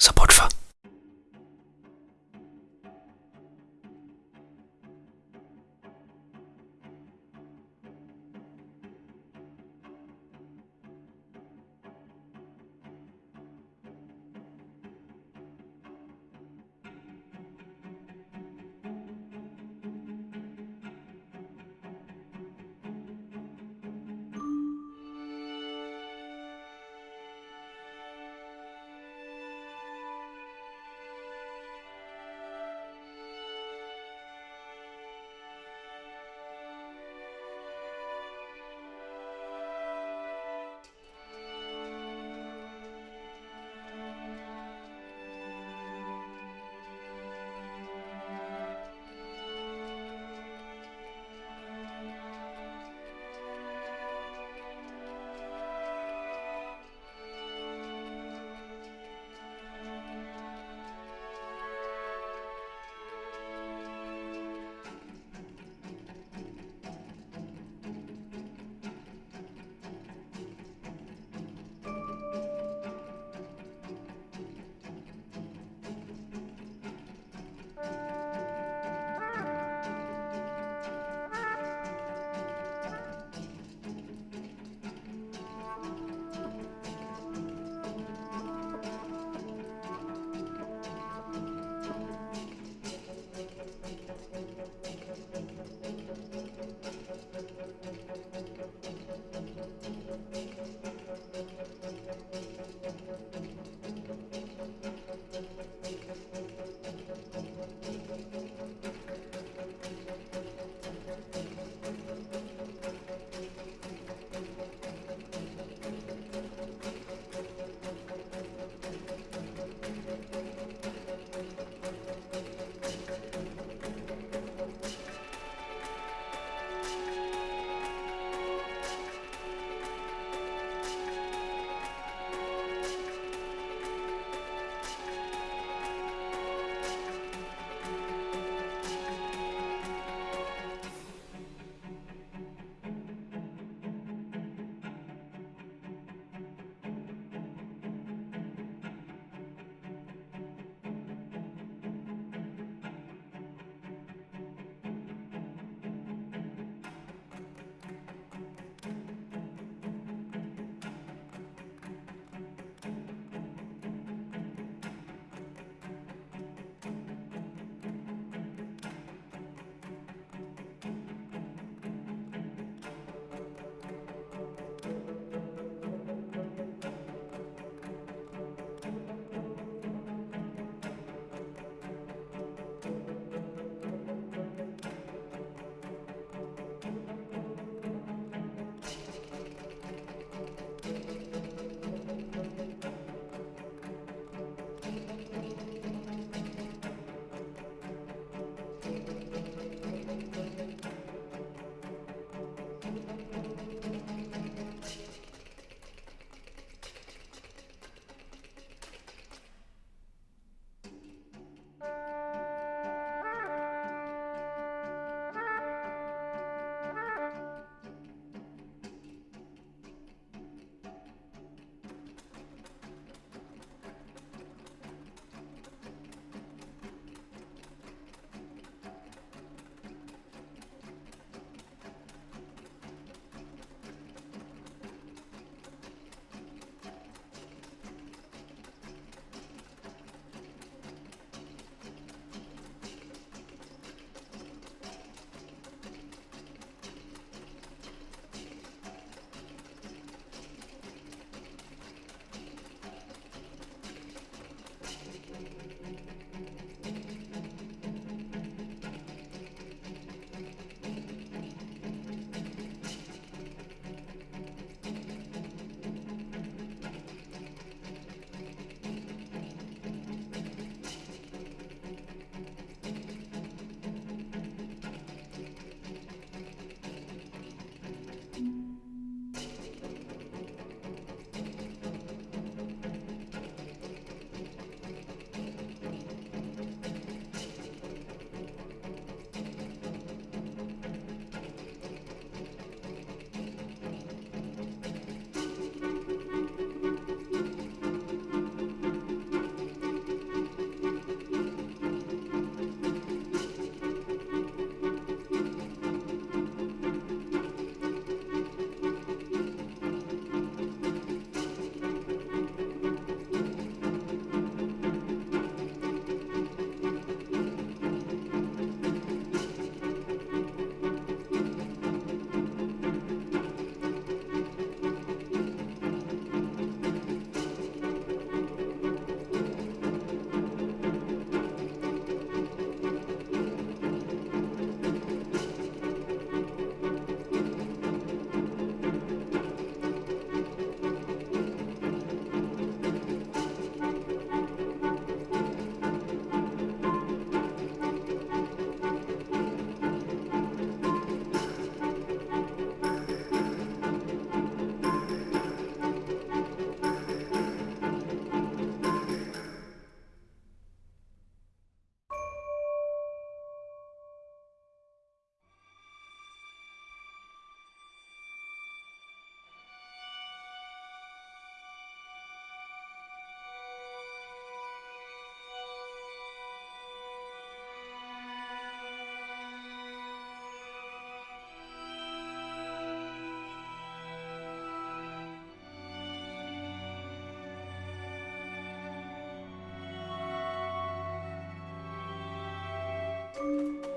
Sopot fa. Música